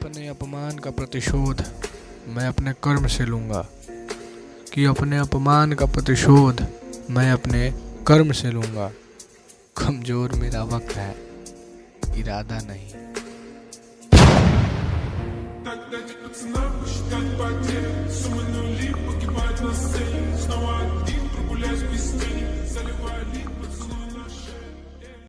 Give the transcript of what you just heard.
अपने अपमान का प्रतिशोध मैं अपने कर्म से लूँगा। कि अपने अपमान का प्रतिशोध मैं अपने कर्म से लूँगा। कमज़ोर मेरा वक्त है इरादा नहीं। Снова один прогуляюсь без тени, заливаю